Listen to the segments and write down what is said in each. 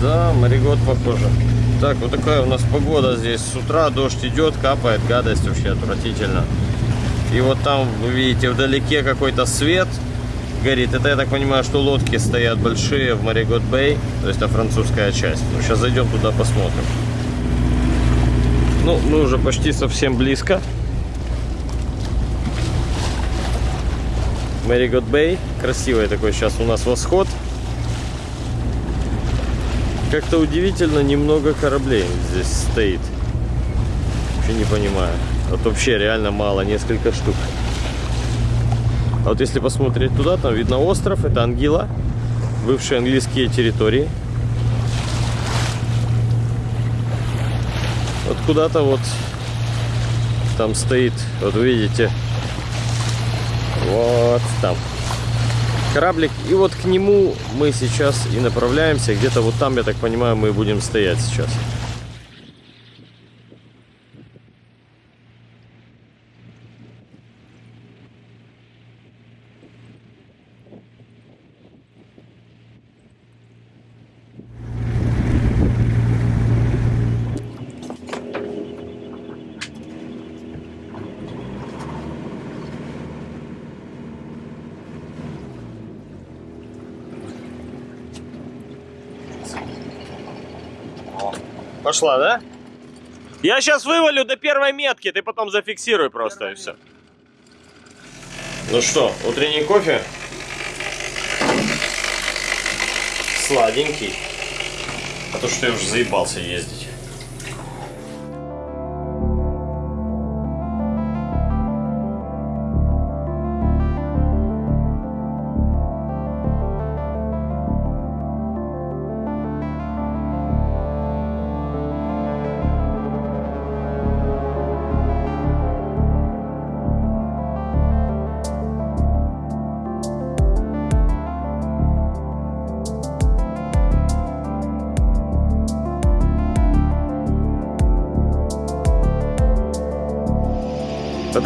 Да, морегод похоже. Так, вот такая у нас погода здесь. С утра дождь идет, капает, гадость вообще отвратительно. И вот там, вы видите, вдалеке какой-то свет горит. Это, я так понимаю, что лодки стоят большие в Маригот Бэй. То есть это французская часть. Ну, сейчас зайдем туда, посмотрим. Ну, мы уже почти совсем близко. Маригот Бэй. Красивый такой сейчас у нас восход. Как-то удивительно немного кораблей здесь стоит. Вообще не понимаю. Вот вообще реально мало, несколько штук. А вот если посмотреть туда, там видно остров, это Ангила, бывшие английские территории. Вот куда-то вот там стоит, вот видите, вот там кораблик. И вот к нему мы сейчас и направляемся. Где-то вот там, я так понимаю, мы будем стоять сейчас. Пошла, да? Я сейчас вывалю до первой метки, ты потом зафиксируй просто и все. Ну что, утренний кофе? Сладенький. А то что я уже заебался ездить.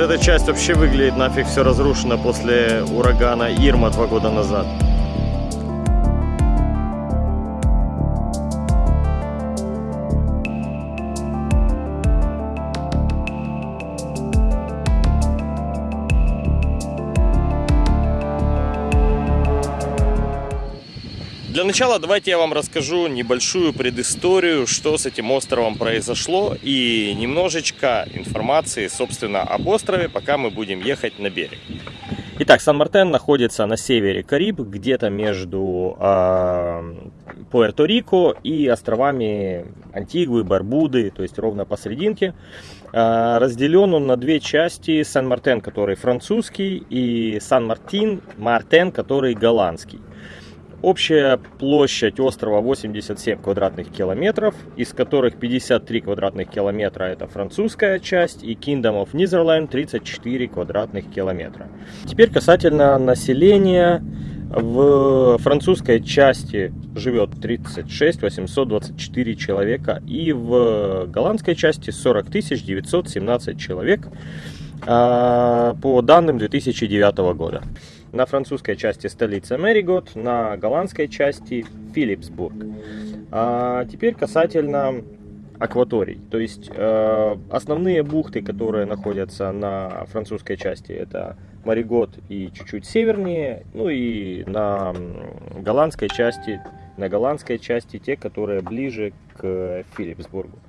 Эта часть вообще выглядит нафиг все разрушено после урагана Ирма два года назад. Начала давайте я вам расскажу небольшую предысторию, что с этим островом произошло и немножечко информации, собственно, об острове, пока мы будем ехать на берег. Итак, Сан-Мартен находится на севере Кариб, где-то между э, Пуэрто-Рико и островами Антигвы, Барбуды, то есть ровно посерединке. Э, разделен он на две части. Сан-Мартен, который французский, и Сан-Мартин, Мартен, который голландский. Общая площадь острова 87 квадратных километров, из которых 53 квадратных километра это французская часть и Kingdom of Netherlands 34 квадратных километра. Теперь касательно населения. В французской части живет 36 824 человека и в голландской части 40 917 человек а, по данным 2009 года. На французской части столица Мэригот, на голландской части Филипсбург. А теперь касательно акваторий. То есть э, основные бухты, которые находятся на французской части, это Маригот и чуть-чуть севернее. Ну и на голландской части, на голландской части те, которые ближе к Филипсбургу.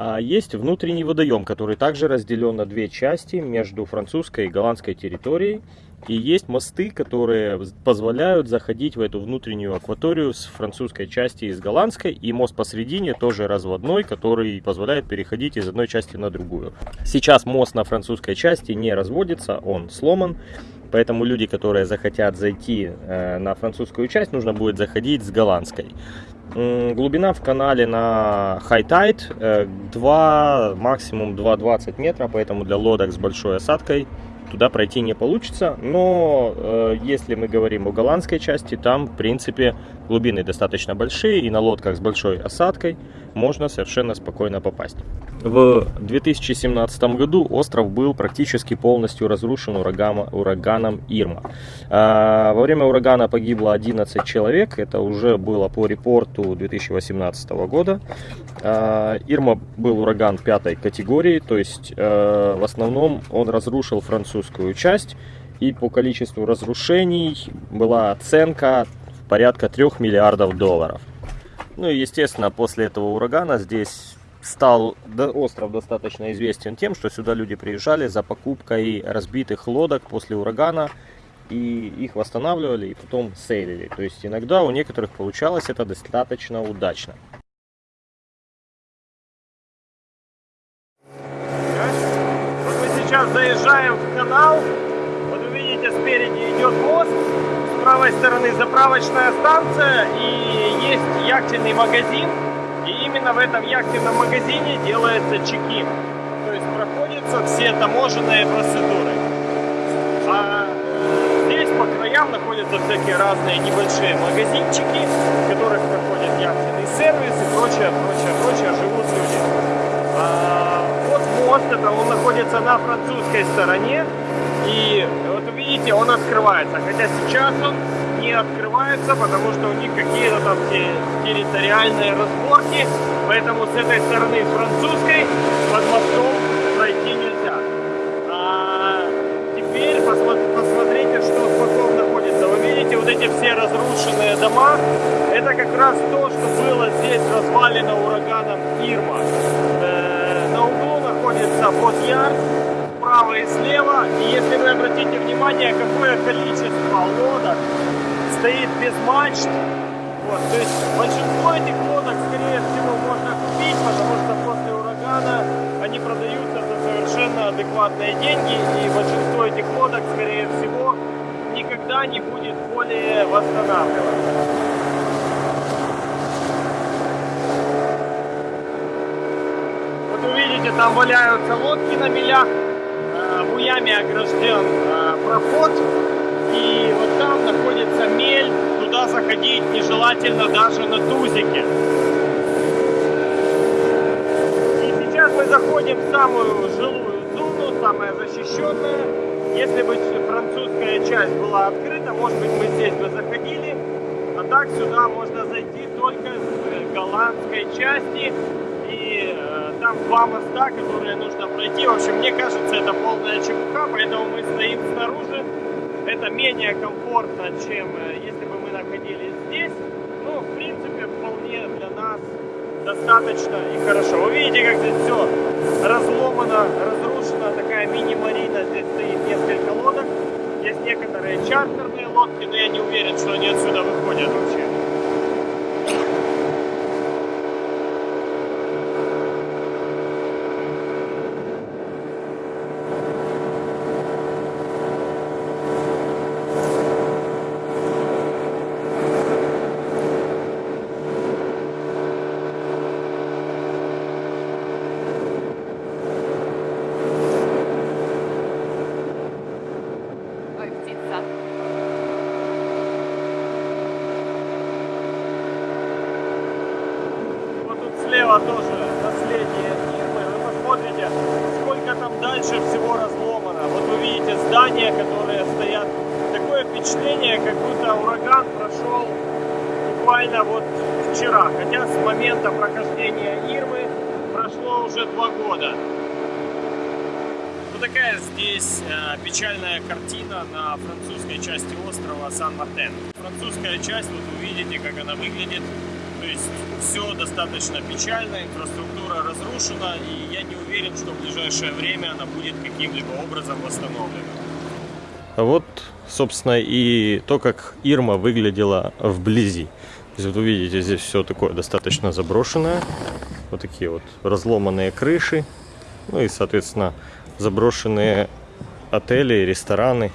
А есть внутренний водоем, который также разделен на две части между французской и голландской территорией. И есть мосты, которые позволяют заходить в эту внутреннюю акваторию с французской части и с голландской. И мост посредине тоже разводной, который позволяет переходить из одной части на другую. Сейчас мост на французской части не разводится, он сломан. Поэтому люди, которые захотят зайти э, на французскую часть, нужно будет заходить с голландской. Глубина в канале на High Tide 2, э, максимум 2,20 метра, поэтому для лодок с большой осадкой туда пройти не получится. Но э, если мы говорим о голландской части, там в принципе глубины достаточно большие и на лодках с большой осадкой можно совершенно спокойно попасть. В 2017 году остров был практически полностью разрушен ураганом Ирма. А, во время урагана погибло 11 человек, это уже было по репорту 2018 года. А, Ирма был ураган пятой категории, то есть э, в основном он разрушил французскую часть, и по количеству разрушений была оценка порядка 3 миллиардов долларов. Ну и естественно после этого урагана здесь стал остров достаточно известен тем, что сюда люди приезжали за покупкой разбитых лодок после урагана и их восстанавливали и потом сейлили. То есть иногда у некоторых получалось это достаточно удачно. Вот мы сейчас заезжаем в канал. Вот вы видите, спереди идет мост. Правой стороны заправочная станция и есть яхтенный магазин именно в этом яхтенном магазине делается чекин. То есть проходятся все таможенные процедуры. А здесь по краям находятся всякие разные небольшие магазинчики, в которых проходит яхтенный сервис и прочее, прочее, прочее, живут люди. А вот мост, это он находится на французской стороне. И вот видите, он открывается. Хотя сейчас он не открывается, потому что у них какие-то там территориальные разборки, поэтому с этой стороны французской под мостом пройти нельзя. А теперь посмотрите, что боков находится. Вы видите, вот эти все разрушенные дома, это как раз то, что было здесь развалено ураганом Ирма. Э, на углу находится бот-ярд, справа и слева. И если вы обратите внимание, какое количество лодок стоит без мачт. Вот, то есть большинство этих лодок, скорее всего, можно купить, потому что после урагана они продаются за совершенно адекватные деньги, и большинство этих лодок, скорее всего, никогда не будет более восстанавливаться. Там валяются лодки на мелях, буями огражден э, проход, и вот там находится мель, туда заходить нежелательно даже на тузике. И сейчас мы заходим в самую жилую зону, самая защищенная. Если бы французская часть была открыта, может быть мы здесь бы заходили. А так сюда можно зайти только с голландской части. Там два моста, которые нужно пройти. В общем, мне кажется, это полная чепуха, поэтому мы стоим снаружи это менее комфортно, чем э, если бы мы находились здесь. Ну, в принципе, вполне для нас достаточно и хорошо. Вы видите, как здесь все разломано, разрушено. Такая мини-марина. Здесь стоит несколько лодок. Есть некоторые чартерные лодки, но я не уверен, что они отсюда выходят вообще. Слева тоже наследие Нирмы. Вы посмотрите, сколько там дальше всего разломано. Вот вы видите здания, которые стоят. Такое впечатление, как будто ураган прошел буквально вот вчера. Хотя с момента прохождения Ирмы прошло уже два года. Вот такая здесь э, печальная картина на французской части острова Сан-Мартен. Французская часть, вот вы видите, как она выглядит. То есть все достаточно печально, инфраструктура разрушена, и я не уверен, что в ближайшее время она будет каким-либо образом восстановлена. А вот, собственно, и то, как Ирма выглядела вблизи. То есть, вот увидите, здесь все такое достаточно заброшенное. Вот такие вот разломанные крыши. Ну и, соответственно, заброшенные отели, рестораны.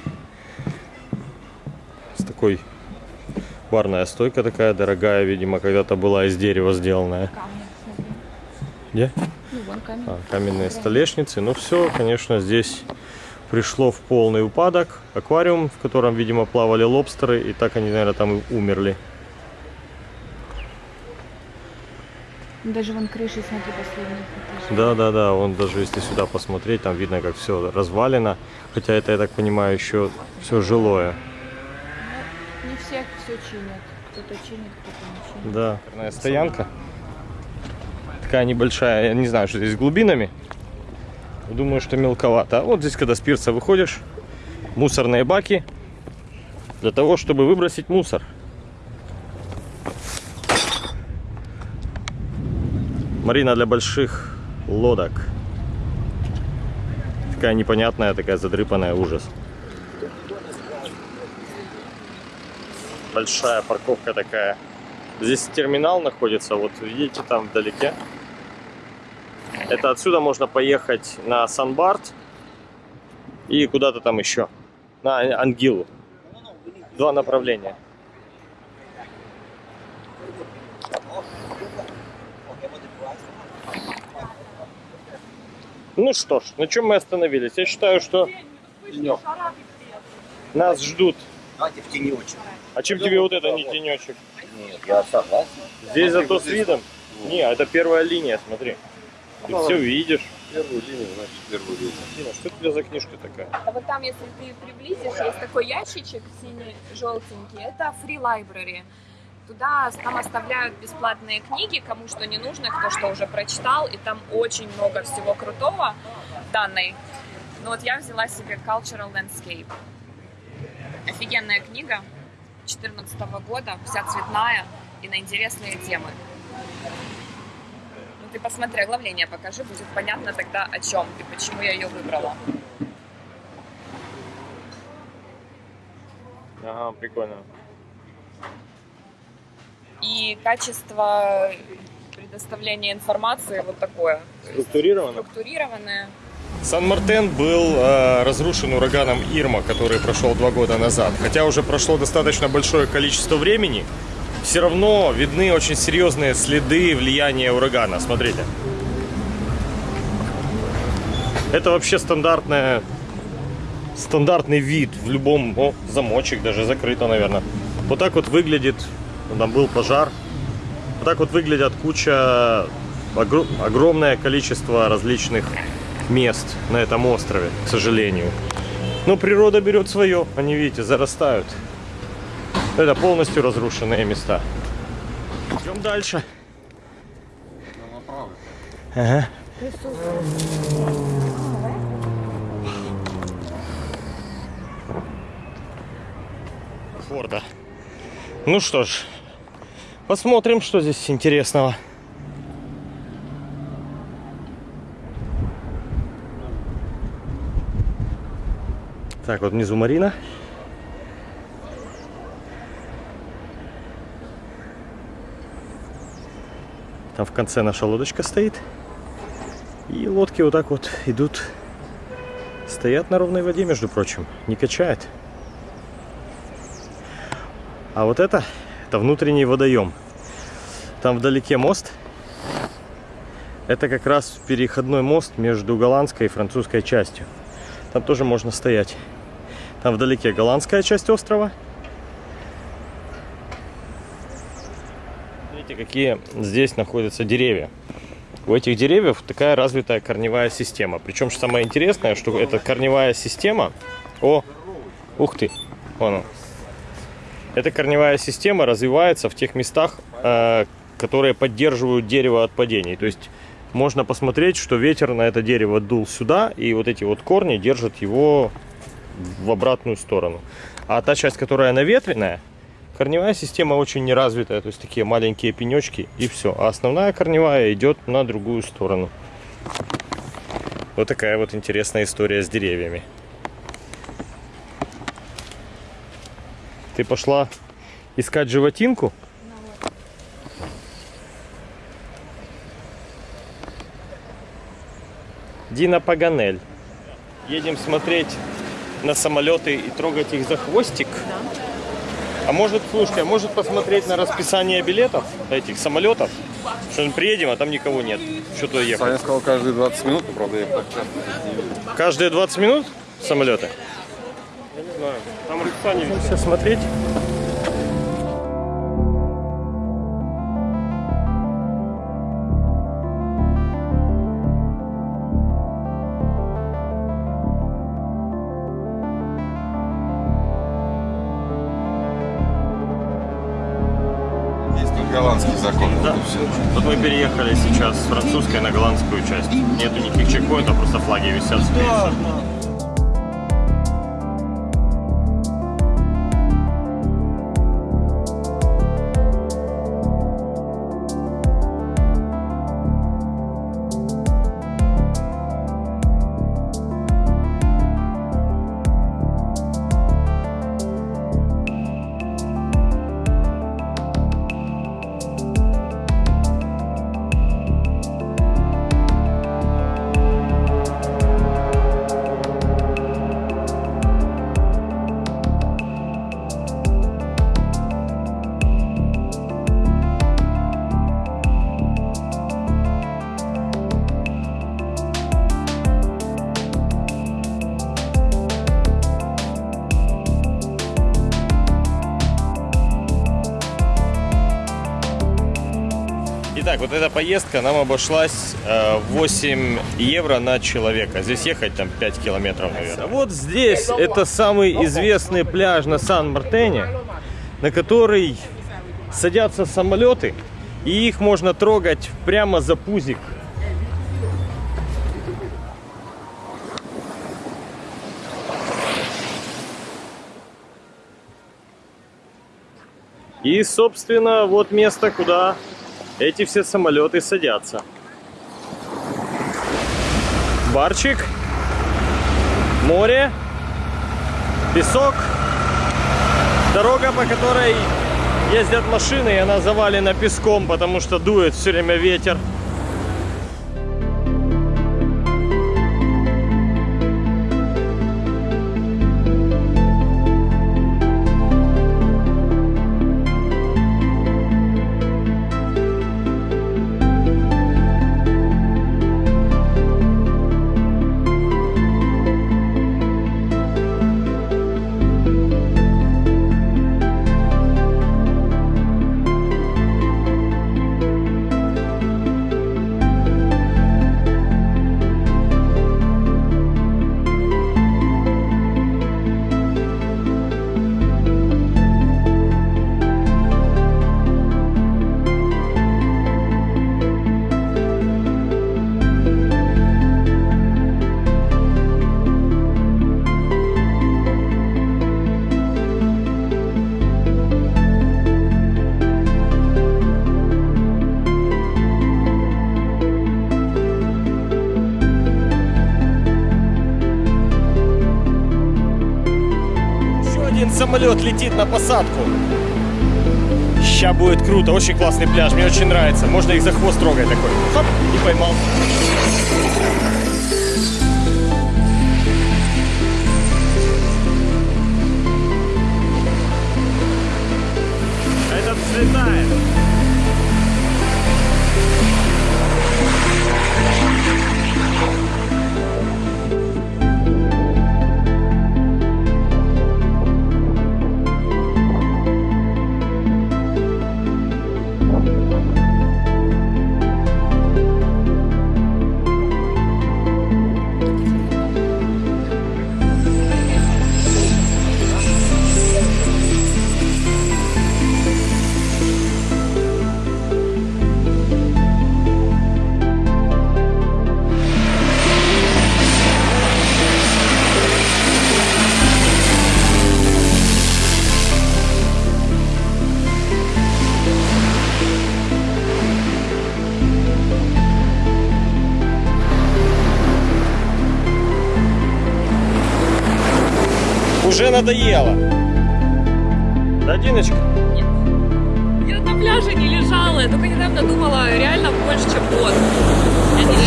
С такой Барная стойка такая дорогая, видимо, когда-то была из дерева сделанная. Где? Ну, а, каменные столешницы. Ну все, конечно, здесь пришло в полный упадок. Аквариум, в котором, видимо, плавали лобстеры, и так они, наверное, там и умерли. Даже вон крыши, смотри, последних этажей. Да, да, да, вон даже если сюда посмотреть, там видно, как все развалено. Хотя это, я так понимаю, еще все жилое. Все чинят. Кто-то чинит, кто-то не чинит. Да. Наверное, стоянка. Такая небольшая, я не знаю, что здесь с глубинами. Думаю, что мелковато. А вот здесь, когда с пирса выходишь, мусорные баки для того, чтобы выбросить мусор. Марина для больших лодок. Такая непонятная, такая задрыпанная, ужас. Большая парковка такая. Здесь терминал находится, вот видите там вдалеке. Это отсюда можно поехать на Санбарт и куда-то там еще. На Ангилу. Два направления. Ну что ж, на чем мы остановились? Я считаю, что нас ждут. Давайте в тенечек. А чем тебе вот это не тенечек? Нет, я согласен. Здесь зато с видом. Не, это первая линия, смотри. Ты все видишь. Первую линию, значит, первую линию. Дина, что это у тебя за книжка такая? А вот там, если ты приблизишь, есть такой ящичек синий-желтенький. Это Free Library. Туда там оставляют бесплатные книги, кому что не нужно, кто что уже прочитал, и там очень много всего крутого данной. Ну вот я взяла себе Cultural Landscape. Офигенная книга 2014 года, вся цветная и на интересные темы. Ну ты посмотри, оглавление покажи, будет понятно тогда о чем и почему я ее выбрала. Ага, прикольно. И качество предоставления информации вот такое. Структурировано. Структурированное. Сан-Мартен был э, разрушен ураганом Ирма, который прошел два года назад. Хотя уже прошло достаточно большое количество времени, все равно видны очень серьезные следы влияния урагана. Смотрите. Это вообще стандартная, стандартный вид в любом... О, замочек даже закрыто, наверное. Вот так вот выглядит... Там был пожар. Вот так вот выглядят куча... огр- огромное количество различных мест на этом острове, к сожалению. Но природа берет свое. Они, видите, зарастают. Это полностью разрушенные места. Идем дальше. Ага. Форда. Ну что ж, посмотрим, что здесь интересного. Так, вот внизу Марина. Там в конце наша лодочка стоит. И лодки вот так вот идут. Стоят на ровной воде, между прочим. Не качает. А вот это, это внутренний водоем. Там вдалеке мост. Это как раз переходной мост между голландской и французской частью. Там тоже можно стоять. Там вдалеке голландская часть острова. Смотрите, какие здесь находятся деревья. У этих деревьев такая развитая корневая система. Причем что самое интересное, что эта корневая система... О, ух ты, вон он. Эта корневая система развивается в тех местах, э, которые поддерживают дерево от падений. То есть можно посмотреть, что ветер на это дерево дул сюда, и вот эти вот корни держат его в обратную сторону. А та часть, которая наветренная, корневая система очень неразвитая, то есть такие маленькие пенечки и все. А основная корневая идет на другую сторону. Вот такая вот интересная история с деревьями. Ты пошла искать животинку? Дина Паганель. Едем смотреть на самолеты и трогать их за хвостик. А может, слушай, а может посмотреть на расписание билетов этих самолетов? Что мы приедем, а там никого нет. Что туда ехать? Саня сказал каждые 20 минут, правда, я. Каждые 20 минут самолеты? Я не знаю. Там расписание все смотреть. Вот мы переехали сейчас с французской на голландскую часть. Нету никаких чекпоинтов, просто флаги висят. С поездка нам обошлась э, 8 евро на человека. Здесь ехать там 5 километров, наверное. Вот здесь это самый известный пляж на Сан-Мартене, на который садятся самолеты, и их можно трогать прямо за пузик. И, собственно, вот место, куда эти все самолеты садятся. Барчик, море, песок, дорога, по которой ездят машины, и она завалена песком, потому что дует все время ветер. Один самолет летит на посадку. Сейчас будет круто, очень классный пляж, мне очень нравится. Можно их за хвост трогать такой. Хоп, и поймал. Этот взлетает. Уже надоело. Да, Диночка? Я на пляже не лежала, я только недавно думала, реально больше, чем год.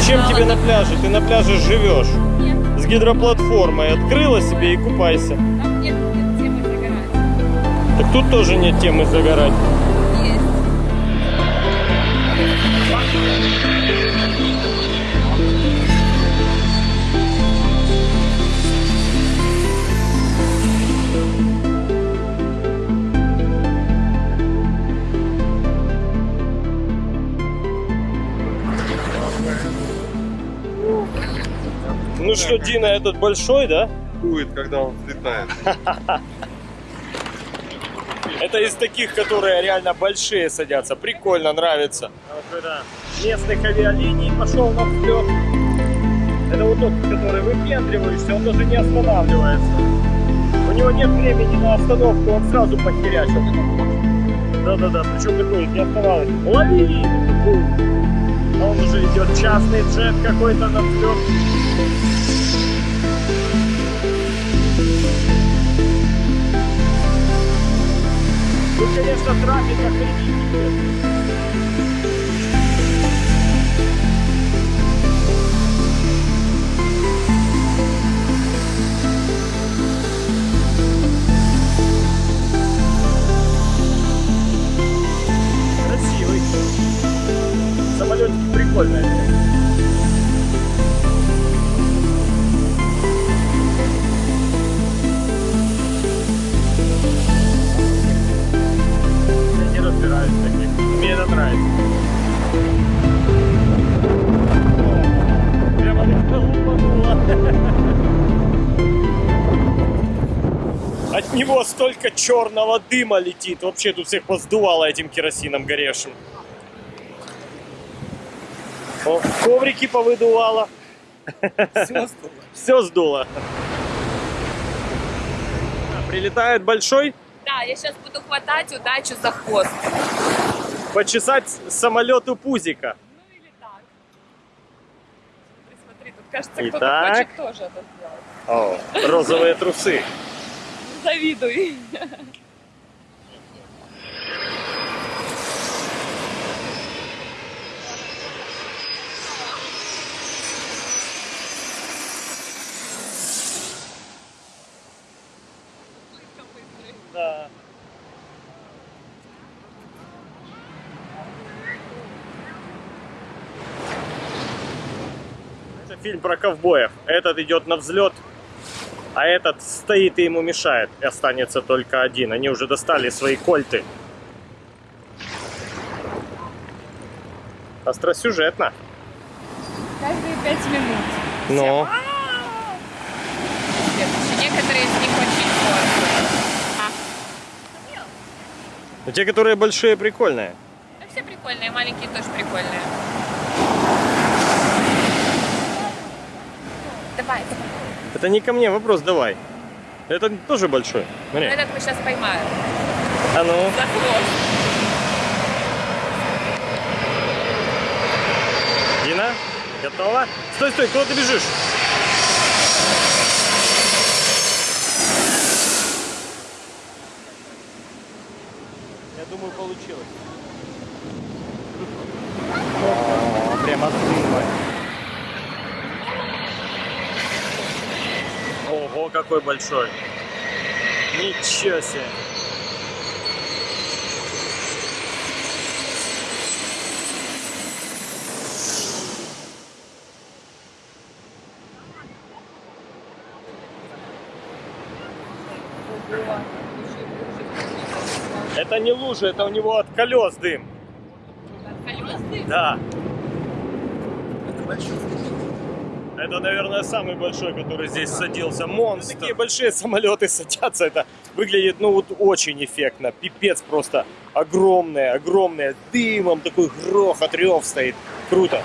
Зачем лежала. тебе на пляже? Ты на пляже живешь. Нет, С гидроплатформой. Открыла себе и купайся. там нет, нет темы загорать. Так тут тоже нет темы загорать. Есть. Ну что, Дина, этот большой, да? Будет, когда он взлетает. Это из таких, которые реально большие садятся. Прикольно, нравится. А вот когда местных авиалиний пошел на взлет. Это вот тот, который выпендриваешься, он даже не останавливается. У него нет времени на остановку, он сразу похерячил. Да-да-да, причем такой не оставалось. Лови! А он уже идет частный джет какой-то на взлет. Тут, конечно, трафик охренительный. Черного дыма летит. Вообще тут всех поздувало этим керосином горевшим. О, коврики повыдувало. Все сдуло. Прилетает большой, Да, я сейчас буду хватать удачу за хвост. почесать самолету пузика. Ну или так. Смотри, тут кажется, кто-то Итак. хочет тоже это сделать. О, розовые трусы. Завидуй. Да. Это фильм про ковбоев. Этот идет на взлет, а этот стоит и ему мешает. И останется только один. Они уже достали свои кольты. Остросюжетно. Каждые пять минут. Но Следующие. Некоторые из них очень сложные. Но те, которые большие, прикольные. Ну, все прикольные, маленькие тоже прикольные. Давай, давай. Это не ко мне вопрос, давай. Это тоже большой. Смотри. Этот мы сейчас поймаем. А ну. За хвост. Дина, готова? Стой, стой, куда ты бежишь? Я думаю, получилось. О, прям отлично. Ого, какой большой. Ничего себе. Это не лужа, это у него от колес дым. Колесный? Да. Это, наверное, самый большой, который здесь садился. Монстр. Такие большие самолеты садятся. Это выглядит, ну, вот очень эффектно. Пипец просто. Огромное, огромное. Дымом такой грохот, рев стоит. Круто.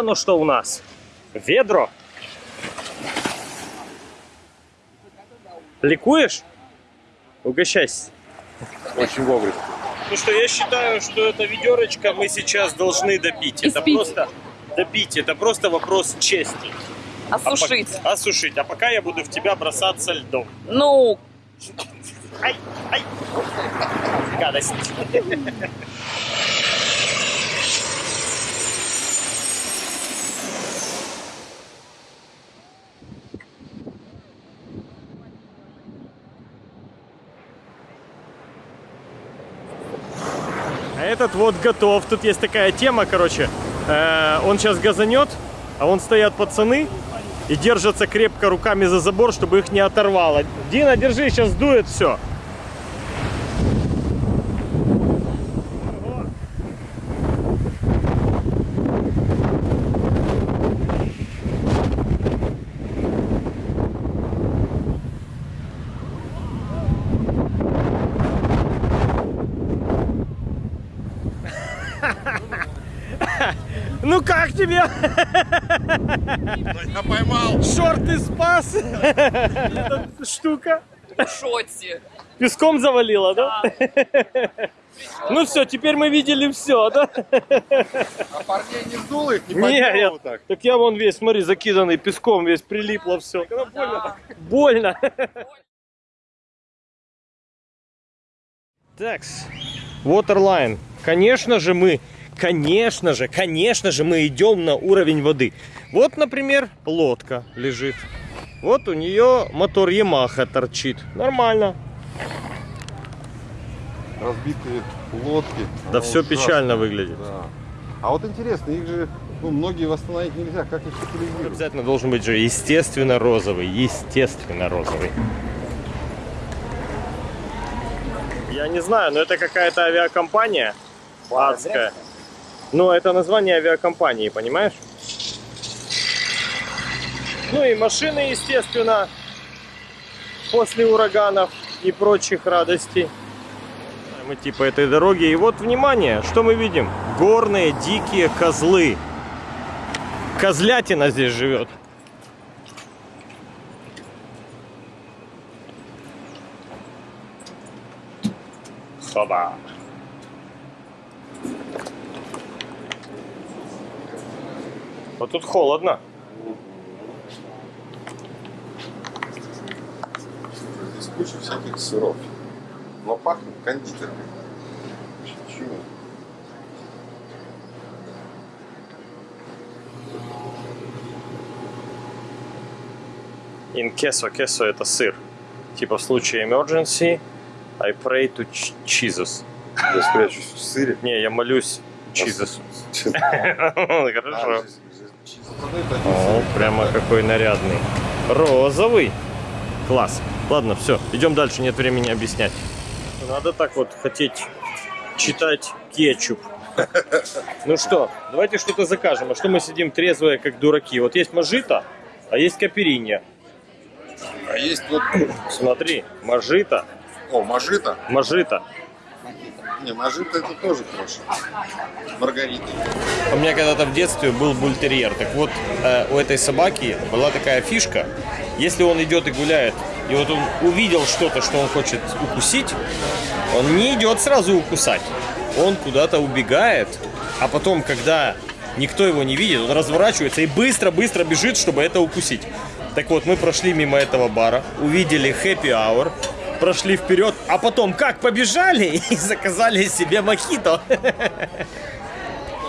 Оно что у нас. Ведро. Ликуешь? Угощайся. Очень вовремя. Ну что, я считаю, что это ведерочко мы сейчас должны допить. Это просто допить. Это просто вопрос чести. А Осушить. пок- осушить. А пока я буду в тебя бросаться льдом. Ну, Ай, ай. Гадость. Этот вот готов. Тут есть такая тема, короче. Э, он сейчас газанет, а вон стоят пацаны и держатся крепко руками за забор, чтобы их не оторвало. Дина, держи, сейчас дует все. Ну как тебе? Я поймал. Шорты спас? Эта штука. В шоте. Песком завалила, да? Ну все, теперь мы видели все, да? А парней не сдуло их, не Не, поднял я- вот так. Так я вон весь, смотри, закиданный песком, весь прилипло все. Да. Больно. Такс. Waterline. Конечно же мы, конечно же, конечно же мы идем на уровень воды. Вот, например, лодка лежит. Вот у нее мотор Yamaha торчит. Нормально. Разбитые лодки. Да все ужасно. печально выглядит. Да. А вот интересно, их же ну, многие восстановить нельзя. Как их утилизируют? Обязательно должен быть же естественно розовый. Естественно розовый. Я не знаю, но это какая-то авиакомпания адская. Ну, это название авиакомпании, понимаешь? Ну и машины, естественно, после ураганов и прочих радостей. Мы типа этой дороги. И вот, внимание, что мы видим? Горные дикие козлы. Козлятина здесь живет. Хоба. Вот тут холодно. Здесь куча всяких сыров. Но пахнет кондитеркой. Чего? In queso, queso это сыр. Типа в случае emergency, I pray to Jesus. Я спрячусь в сыре. Не, я молюсь Jesus. А, Хорошо. О, прямо какой нарядный. Розовый. Класс. Ладно, все, идем дальше, нет времени объяснять. Надо так вот хотеть читать кетчуп. Ну что, давайте что-то закажем. А что мы сидим трезвые, как дураки? Вот есть мажита, а есть каперинья. А есть вот... Смотри, мажита, О, мажита. мажита. Не, мажита это тоже хорошо. Маргарита. У меня когда-то в детстве был бультерьер. Так вот, э, у этой собаки была такая фишка. Если он идет и гуляет, и вот он увидел что-то, что он хочет укусить, он не идет сразу укусать. Он куда-то убегает, а потом, когда никто его не видит, он разворачивается и быстро-быстро бежит, чтобы это укусить. Так вот, мы прошли мимо этого бара, увидели happy hour, прошли вперед, а потом как побежали и заказали себе мохито.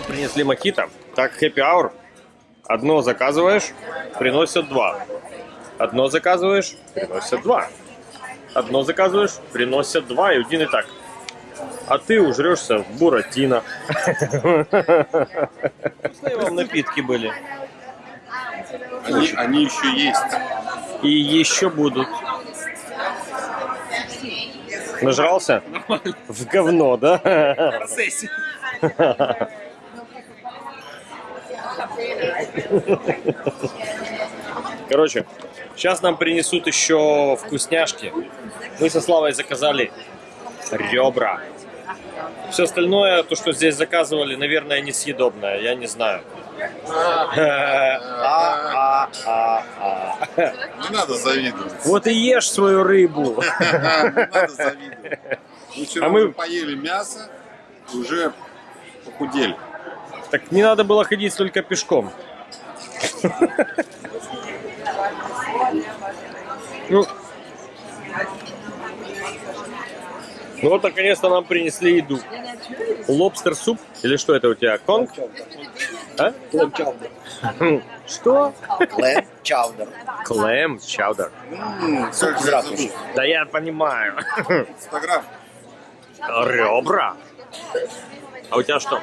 Принесли мохито. Так, happy hour. Одно заказываешь, приносят два. Одно заказываешь, приносят два. Одно заказываешь, приносят два. И один и так. А ты ужрешься в буратино. Вкусные вам напитки были. Они, они еще есть. И еще будут. Нажрался? В говно, да? Короче, сейчас нам принесут еще вкусняшки. Мы со Славой заказали ребра. Все остальное, то, что здесь заказывали, наверное, несъедобное. Я не знаю. А, а, а, а. Не надо завидовать. Вот и ешь свою рыбу. Не надо завидовать. Мы вчера А мы- поели мясо, уже похудели. Так не надо было ходить только пешком. Ну, ну вот наконец-то нам принесли еду. Лобстер суп? Или что это у тебя? Конг? А? Что? Клэм чаудер. Клэм чаудер. М, Суп как из же ратуши. забыл. Да я понимаю. Инстаграм. Ребра. А у тебя что?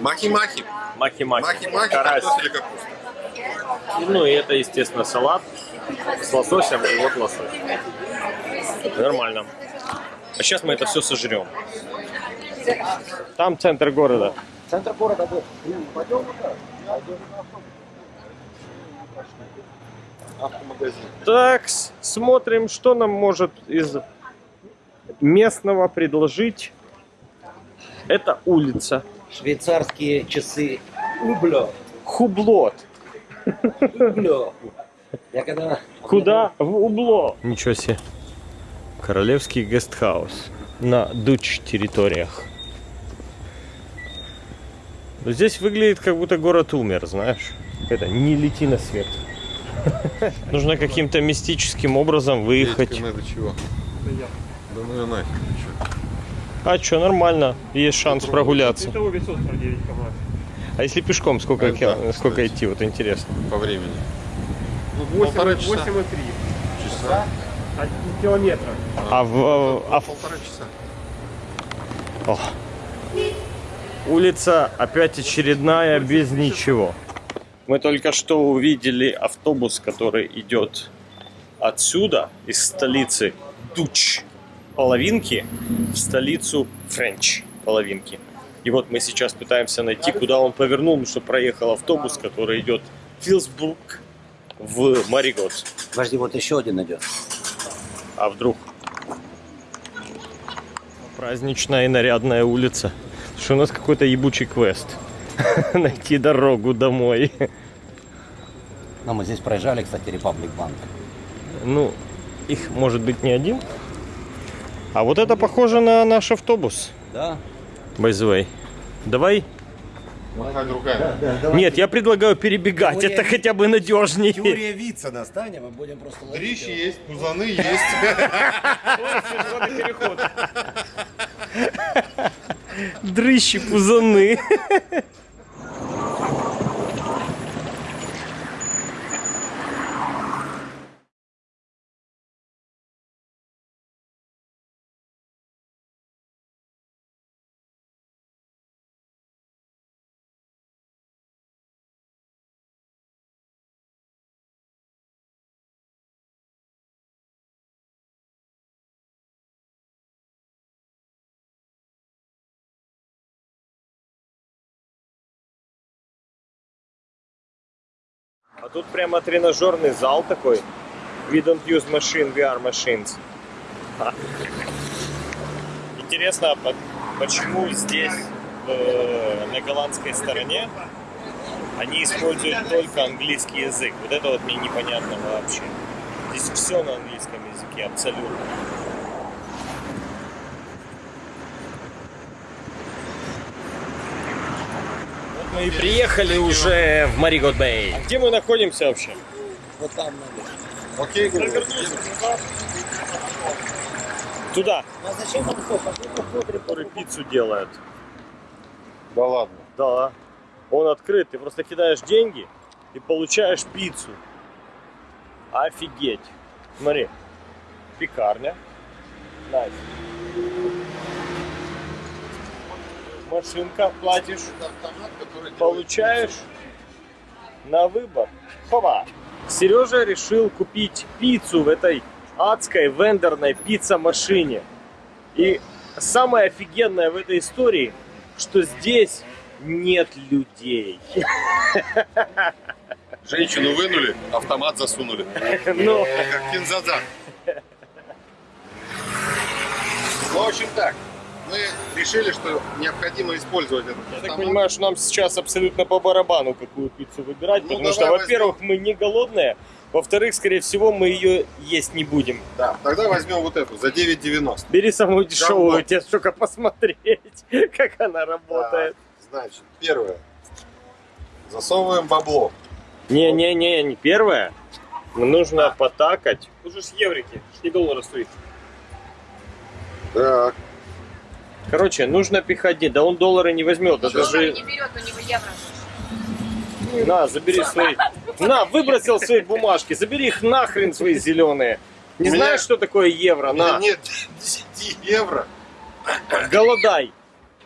Махи-махи. Махи-махи, Карась. картофель и капуста. Ну и это, естественно, салат с лососем и вот лосось. Нормально. А сейчас мы это все сожрем. Там центр города. Центр города был. Пойдем Автомагазин. Так, смотрим, что нам может из местного предложить. Это улица. Швейцарские часы Ублё. Хублот. Ублё. Я когда... Куда? В убло. Ничего себе. Королевский гестхаус. На дуч территориях. Но здесь выглядит, как будто город умер, знаешь. Это не лети на свет. Нужно каким-то мистическим образом выехать. Петька, надо чего? Да ну и нафиг. А что, нормально. Есть шанс прогуляться. Итого весов 49 км. А если пешком, сколько, кил- да, сколько кстати. идти? Вот интересно. По времени. Ну, Полтора часа. 8,3 Часа? километра. А в, а в- Полтора часа. О. Улица опять очередная без ничего. Мы только что увидели автобус, который идет отсюда, из столицы Дуч половинки, в столицу Френч половинки. И вот мы сейчас пытаемся найти, куда он повернул, потому что проехал автобус, который идет в Филсбург в Маригот. Подожди, вот еще один идет. А вдруг? Праздничная и нарядная улица. Что у нас какой-то ебучий квест. Найти дорогу домой. Но мы здесь проезжали, кстати, Republic Bank. Ну, их может быть не один. А вот это похоже на наш автобус. Да? By the way. Давай. Махать руками. Нет, я предлагаю перебегать. Теория- Это хотя бы надежнее. Теория Вица настанем, мы будем просто ловить Дрищи его. есть, пузаны есть. Дрыщи, пузаны. А тут прямо тренажерный зал такой. We don't use machine, we are machines. Ха. Интересно, а по- почему здесь, э, на голландской стороне, они используют только английский язык. Вот это вот мне непонятно вообще. Здесь все на английском языке, абсолютно. Мы и приехали уже в Marigot Bay. А где мы находимся вообще? Вот там надо. Окей, Туда. Ну а зачем он посмотрим. Который пиццу делает. Да ладно. Да. Он открыт. Ты просто кидаешь деньги и получаешь пиццу. Офигеть. Смотри. Пекарня. Nice. Машинка платишь, получаешь на выбор. Хова. Сережа решил купить пиццу в этой адской вендорной пицца-машине. И самое офигенное в этой истории, что здесь нет людей. Женщину вынули, автомат засунули. Ну, Как кинзадза. Ну, в общем так. Мы решили, что необходимо использовать этот я так понимаю, что нам сейчас абсолютно по барабану, какую пиццу выбирать, Ну, потому что, во-первых, мы не голодные, во-вторых, скорее всего, мы ее есть не будем. Да, тогда возьмем вот эту за 9,90. Бери самую дешевую, Говно. тебе только посмотреть, как она работает. Значит, первое. Засовываем бабло. Не-не-не, не первое. Нужно потакать. Тут же с еврики, не доллары стоит. Так. Короче, нужно пихать деньги. Да он доллары не возьмет. Это Доллары же... не берет, у него евро. На, забери свои. На, выбросил свои бумажки. Забери их нахрен свои зеленые. Не меня- знаешь, что такое евро? На, нет 10 евро. голодай.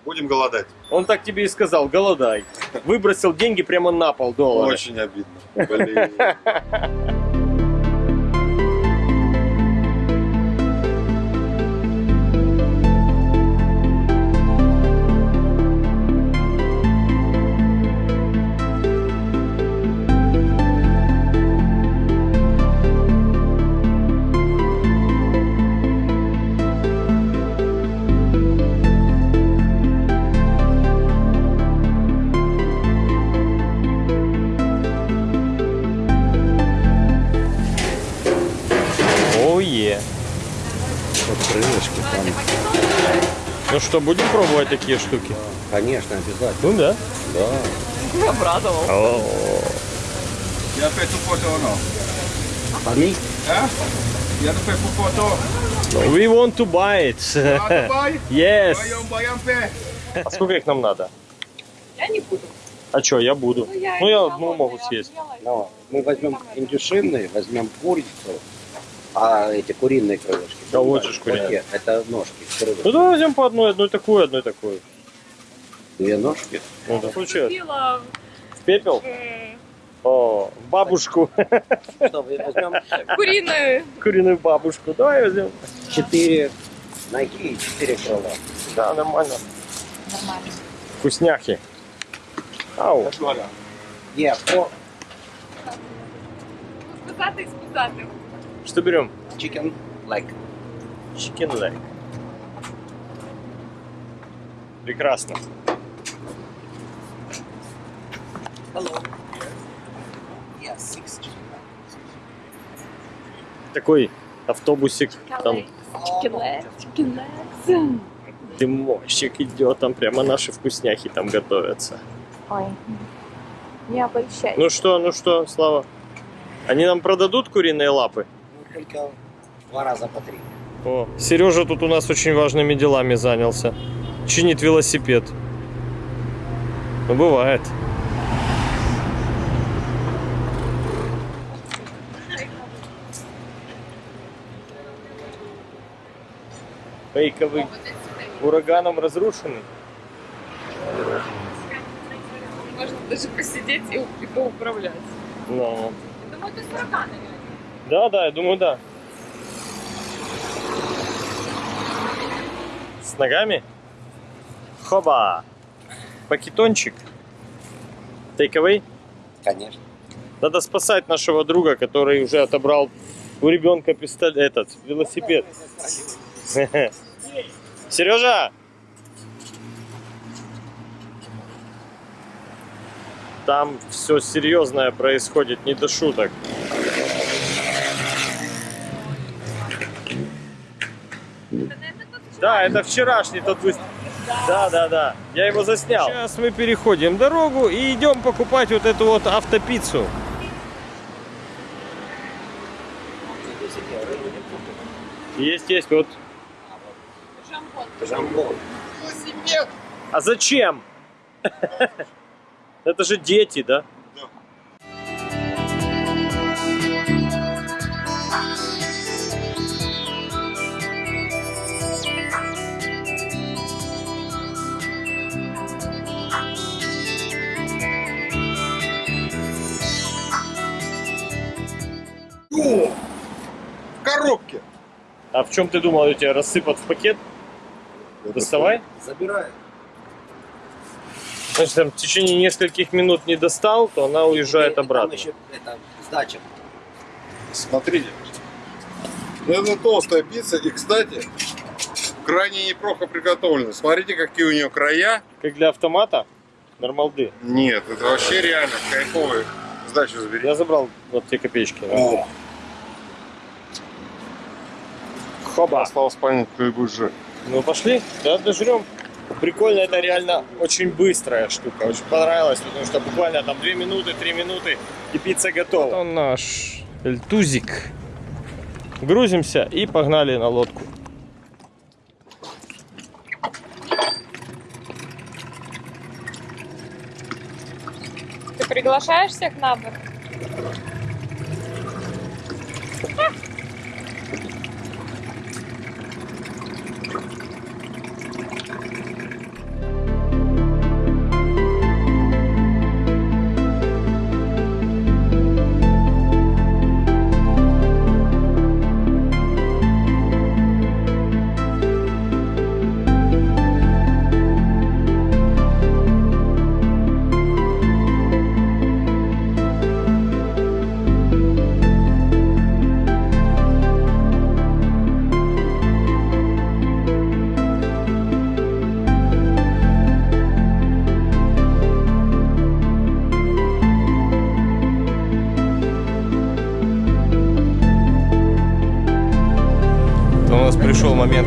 Будем голодать. Он так тебе и сказал, голодай. Выбросил деньги прямо на пол доллара. Очень обидно. Блин. Ое. Вот крылышки там. Ну что, будем пробовать такие штуки? Конечно, обязательно. Ну да. Да. О, Я опять фото оно. Они? А? Я опять фото. We want to buy it. Бай. Yes. А сколько их нам надо? Я не буду. А что, я буду. Ну, я не одну голодная, могу я съесть. Ну, мы возьмем индюшинные, возьмем курицу, а эти куриные крылышки. Да вот же куриные. Это ножки, крылышки. Ну давай возьмем по одной, одной такую, одной такую. Две ножки. Ну да. Случилось. В пепел? э, О, в бабушку. Что, возьмем куриную. Куриную бабушку. Давай возьмем. четыре ноги и четыре крыла. Да, нормально. Нормально. Вкусняхи. Ау. Yeah, four Списати, списати. Что берем? chicken leg. Chicken leg. Прекрасно. Hello. Yeah, six Такой автобусик. Там Chicken legs, chicken legs. дымощик идет, там прямо наши вкусняхи там готовятся. Ой, не обольщай. Ну что, ну что, Слава? Они нам продадут куриные лапы? Ну, только два раза по три. О, Сережа тут у нас очень важными делами занялся. Чинит велосипед. Ну, бывает. Фейковый ураганом разрушенный. Можно даже посидеть и, поуправлять. Ну, Я думаю, это сурроганы реально. Да, да, я думаю, да. С ногами? Хоба! Пакетончик. Тейковый? Конечно. Надо спасать нашего друга, который уже отобрал у ребенка пистолет, этот, велосипед. Сережа! Там все серьезное происходит, не до шуток. Да, это вчерашний тот выстрел. Да, да, да. Я его заснял. Сейчас мы переходим дорогу и идем покупать вот эту вот автопиццу. Есть, есть, вот. Жамбон. Жамбон. А зачем? Это же дети, да? Коробке. А в чем ты думал, у тебя рассыпат в пакет? Доставай. Забираю. Значит, там в течение нескольких минут не достал, то она уезжает И- и там обратно. еще это, сдача. Смотрите. Ну, Это толстая пицца. И, кстати, крайне неплохо приготовлена. Смотрите, какие у нее края. Как для автомата, нормалды. Нет, это вообще реально кайфовые. Сдачу забери. Я забрал вот те копеечки. О, Хоба. осталось понять, кто и будет жить. Ну пошли, да, дожрем. Прикольно, это реально очень быстрая штука. Очень понравилось, потому что буквально там 2 минуты, 3 минуты и пицца готова. Вот он наш эльтузик. Грузимся и погнали на лодку. Ты приглашаешь всех на борт?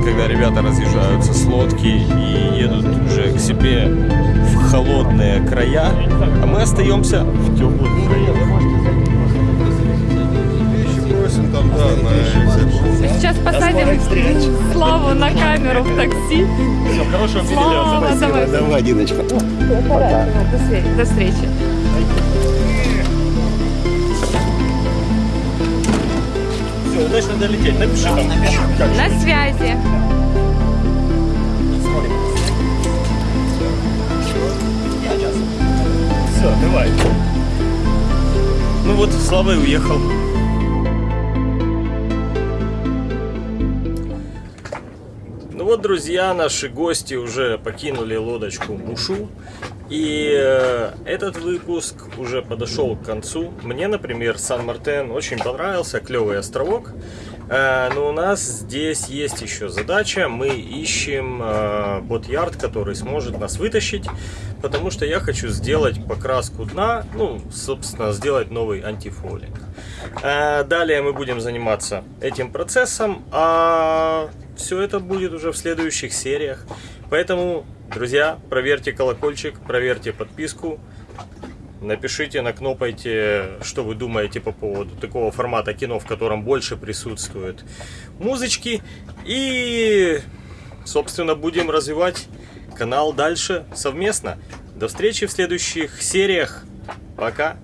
Когда ребята разъезжаются с лодки и едут уже к себе в холодные края, а мы остаемся в теплых краях. Бросим там, да, на эти. Сейчас посадим Славу на камеру в такси. Хорошего Слава, давай. Давай, Диночка. До встречи. До встречи. Удачно долететь. Напиши там. На связи. Все, давай. Ну вот, Слава и уехал. Ну вот, друзья, наши гости уже покинули лодочку Мушу. И э, этот выпуск уже подошел к концу. Мне, например, Сан-Мартен очень понравился, клевый островок. Э, но у нас здесь есть еще задача. Мы ищем э, бот-ярд, который сможет нас вытащить. Потому что я хочу сделать покраску дна, ну, собственно, сделать новый антифолинг. Э, Далее мы будем заниматься этим процессом, а все это будет уже в следующих сериях. Поэтому, друзья, проверьте колокольчик, проверьте подписку, напишите, накнопайте, что вы думаете по поводу такого формата кино, в котором больше присутствует музычки. И, собственно, будем развивать канал дальше совместно. До встречи в следующих сериях. Пока.